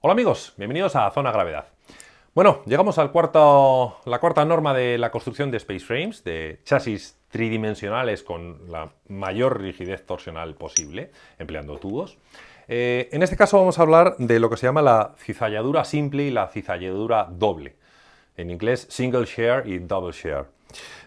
Hola amigos, bienvenidos a Zona Gravedad. Bueno, llegamos a la cuarta norma de la construcción de space frames, de chasis tridimensionales con la mayor rigidez torsional posible, empleando tubos. Eh, en este caso vamos a hablar de lo que se llama la cizalladura simple y la cizalladura doble. En inglés, single share y double share.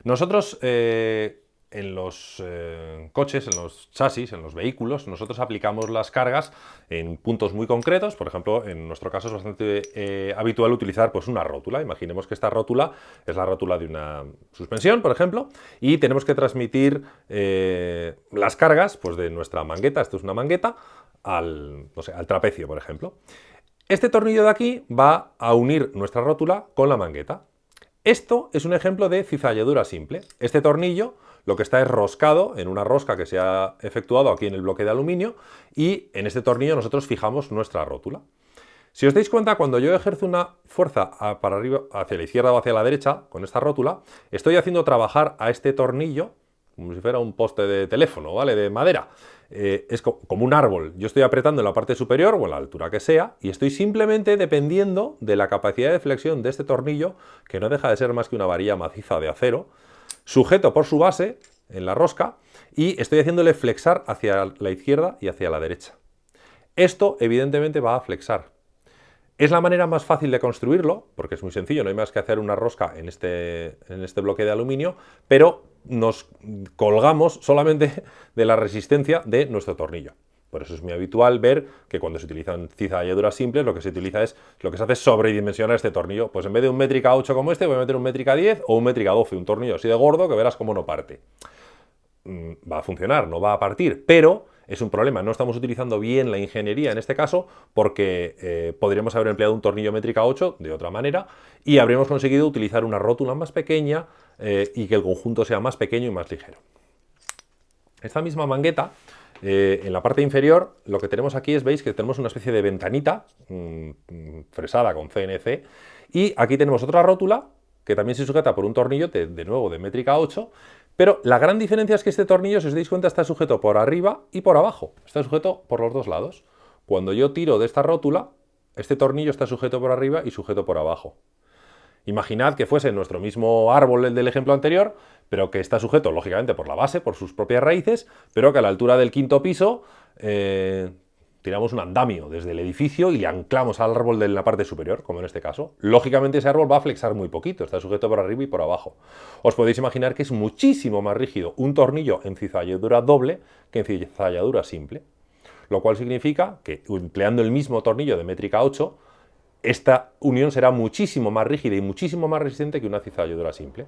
Nosotros eh, en los eh, coches, en los chasis, en los vehículos, nosotros aplicamos las cargas en puntos muy concretos. Por ejemplo, en nuestro caso es bastante eh, habitual utilizar pues, una rótula. Imaginemos que esta rótula es la rótula de una suspensión, por ejemplo, y tenemos que transmitir eh, las cargas pues, de nuestra mangueta, esto es una mangueta, al, al trapecio, por ejemplo. Este tornillo de aquí va a unir nuestra rótula con la mangueta. Esto es un ejemplo de cizalladura simple. Este tornillo lo que está es roscado en una rosca que se ha efectuado aquí en el bloque de aluminio y en este tornillo nosotros fijamos nuestra rótula. Si os dais cuenta, cuando yo ejerzo una fuerza para arriba, hacia la izquierda o hacia la derecha, con esta rótula, estoy haciendo trabajar a este tornillo como si fuera un poste de teléfono, ¿vale? De madera. Eh, es como un árbol. Yo estoy apretando en la parte superior o en la altura que sea y estoy simplemente dependiendo de la capacidad de flexión de este tornillo, que no deja de ser más que una varilla maciza de acero, sujeto por su base en la rosca y estoy haciéndole flexar hacia la izquierda y hacia la derecha. Esto evidentemente va a flexar. Es la manera más fácil de construirlo, porque es muy sencillo, no hay más que hacer una rosca en este, en este bloque de aluminio, pero nos colgamos solamente de la resistencia de nuestro tornillo. Por eso es muy habitual ver que cuando se utilizan cizalladuras simples, lo que se utiliza es, lo que se hace es sobredimensionar este tornillo. Pues en vez de un métrica 8 como este, voy a meter un métrica 10 o un métrica 12, un tornillo así de gordo que verás cómo no parte. Mm, va a funcionar, no va a partir, pero es un problema. No estamos utilizando bien la ingeniería en este caso porque eh, podríamos haber empleado un tornillo métrica 8 de otra manera y habríamos conseguido utilizar una rótula más pequeña eh, y que el conjunto sea más pequeño y más ligero. Esta misma mangueta eh, en la parte inferior lo que tenemos aquí es, veis que tenemos una especie de ventanita mm, mm, fresada con CNC y aquí tenemos otra rótula que también se sujeta por un tornillo de, nuevo de métrica 8 pero la gran diferencia es que este tornillo, si os dais cuenta, está sujeto por arriba y por abajo. Está sujeto por los dos lados. Cuando yo tiro de esta rótula, este tornillo está sujeto por arriba y sujeto por abajo. Imaginad que fuese nuestro mismo árbol del ejemplo anterior, pero que está sujeto, lógicamente, por la base, por sus propias raíces, pero que a la altura del quinto piso eh, tiramos un andamio desde el edificio y le anclamos al árbol de la parte superior, como en este caso. Lógicamente ese árbol va a flexar muy poquito, está sujeto por arriba y por abajo. Os podéis imaginar que es muchísimo más rígido un tornillo en cizalladura doble que en cizalladura simple. Lo cual significa que empleando el mismo tornillo de métrica 8, esta unión será muchísimo más rígida y muchísimo más resistente que una cizalladura simple.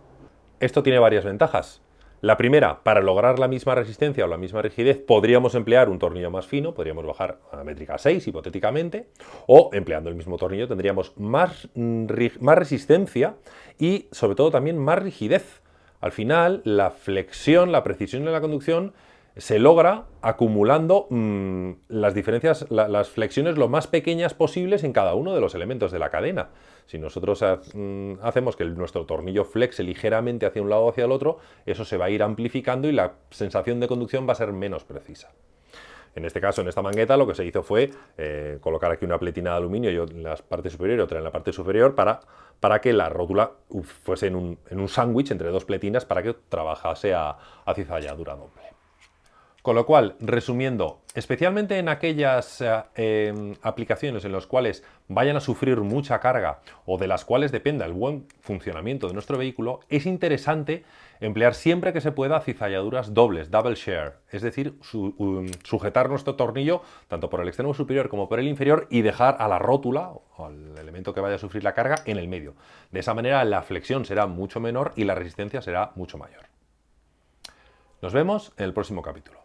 Esto tiene varias ventajas. La primera, para lograr la misma resistencia o la misma rigidez, podríamos emplear un tornillo más fino, podríamos bajar a la métrica 6 hipotéticamente, o empleando el mismo tornillo tendríamos más, mm, más resistencia y sobre todo también más rigidez. Al final, la flexión, la precisión en la conducción se logra acumulando mm, las diferencias, las flexiones lo más pequeñas posibles en cada uno de los elementos de la cadena. Si nosotros mm, hacemos que nuestro tornillo flexe ligeramente hacia un lado o hacia el otro, eso se va a ir amplificando y la sensación de conducción va a ser menos precisa. En este caso, en esta mangueta, lo que se hizo fue eh, colocar aquí una pletina de aluminio en la parte superior y otra en la parte superior para, para que la rótula fuese en un, en un sándwich entre dos pletinas para que trabajase a, a cizalladura doble. Con lo cual, resumiendo, especialmente en aquellas eh, em, aplicaciones en las cuales vayan a sufrir mucha carga o de las cuales dependa el buen funcionamiento de nuestro vehículo, es interesante emplear siempre que se pueda cizalladuras dobles, double share, es decir, sujetar nuestro tornillo tanto por el extremo superior como por el inferior y dejar a la rótula o al elemento que vaya a sufrir la carga en el medio. De esa manera la flexión será mucho menor y la resistencia será mucho mayor. Nos vemos en el próximo capítulo.